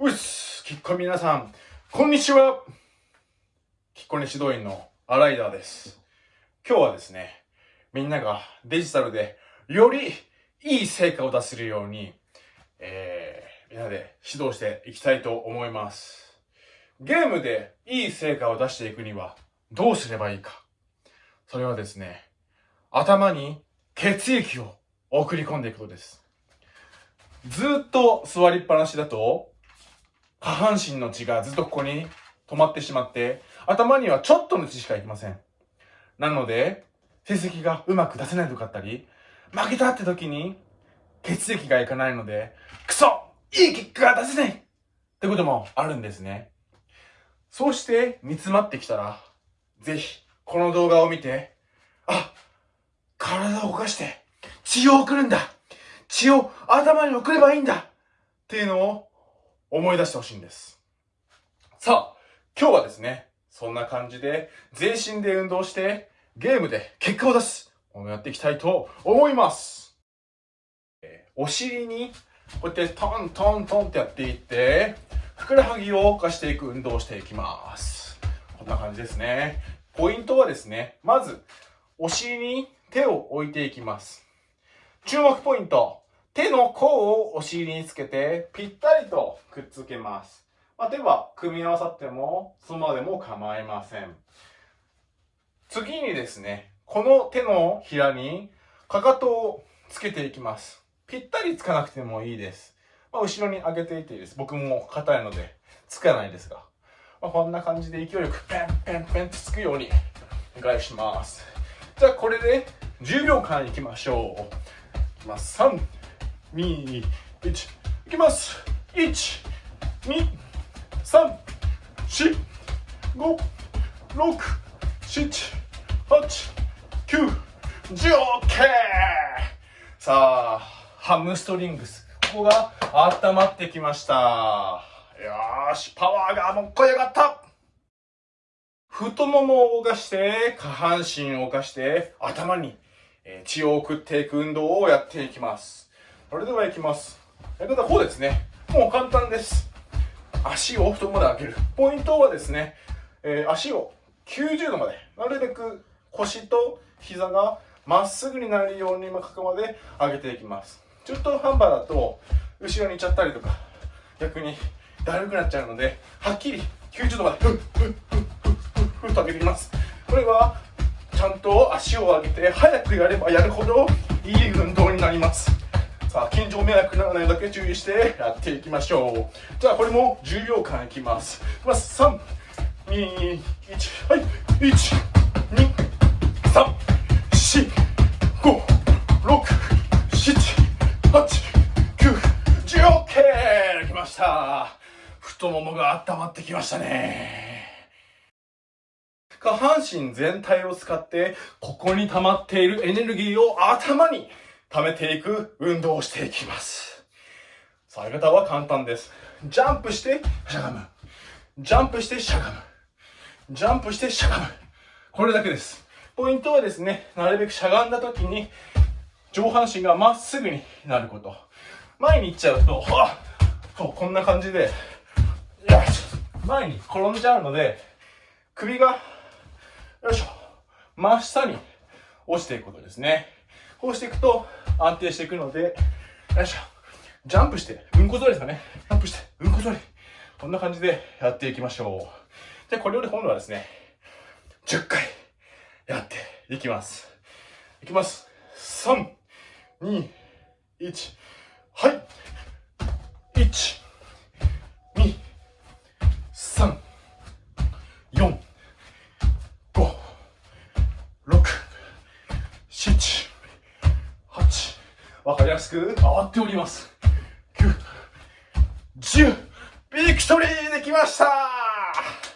うっす、きっこ皆さん、こんにちは。きっこに指導員のアライダーです。今日はですね、みんながデジタルでよりいい成果を出せるように、えー、みんなで指導していきたいと思います。ゲームでいい成果を出していくにはどうすればいいか。それはですね、頭に血液を送り込んでいくことです。ずっと座りっぱなしだと、下半身の血がずっとここに止まってしまって、頭にはちょっとの血しか行きません。なので、成績がうまく出せないとかあったり、負けたって時に血液がいかないので、クソいい結果が出せないってこともあるんですね。そうして煮詰まってきたら、ぜひこの動画を見て、あ、体を動かして血を送るんだ血を頭に送ればいいんだっていうのを思い出してほしいんです。さあ、今日はですね、そんな感じで全身で運動してゲームで結果を出すをやっていきたいと思います。えー、お尻にこうやってトントントンってやっていって、ふくらはぎを動かしていく運動をしていきます。こんな感じですね。ポイントはですね、まず、お尻に手を置いていきます。注目ポイント。手の甲をお尻につけてぴったりとくっつけます。まあ、手は組み合わさってもそのままでも構いません。次にですね、この手のひらにかかとをつけていきます。ぴったりつかなくてもいいです。まあ、後ろに上げていていいです。僕も硬いのでつかないですが。まあ、こんな感じで勢いよくペンペンペンってつくようにお願いします。じゃあこれで10秒間いきましょう。いきます。3、2、1、いきます。1、2、3、4、5、6、7、8、9、10、OK! さあ、ハムストリングス。ここが温まってきました。よし、パワーがもっこり上がった太ももを動かして、下半身を動かして、頭に血を送っていく運動をやっていきます。それでは行きます。やり方はこうですね。もう簡単です。足を太ももで上げる。ポイントはですね、えー、足を90度まで、なるべく腰と膝がまっすぐになるようにかくまで上げていきます。ちょっとハンバーだと、後ろに行っちゃったりとか、逆にだるくなっちゃうので、はっきり90度まで、ふっふっふっふっふっと上げていきます。これはちゃんと足を上げて早くやればやるほどいい運動になりますさあ近所迷惑ならないだけ注意してやっていきましょう。じゃあこれも10秒間いきます。いきます。3 2 1はい1 2 3 4 5 6 7 8 9 10 OK! きました。太ももが温まってきましたね。下半身全体を使って、ここに溜まっているエネルギーを頭に溜めていく運動をしていきます。さあ、やり方は簡単です。ジャンプして、しゃがむ。ジャンプして、しゃがむ。ジャンプして、しゃがむ。これだけです。ポイントはですね、なるべくしゃがんだ時に、上半身がまっすぐになること。前に行っちゃうと、そう、こんな感じで、よいしょ前に転んじゃうので、首がよいしょ。真下に落ちていくことですね。こうしていくと安定していくので、よいしょ。ジャンプして、うんこ座りですかね。ジャンプして、うんこ座り。こんな感じでやっていきましょう。でこれより今度はですね、10回やっていきます。いきます。3、2、1、はい。安く。回っております。9 10ビクトリーできました。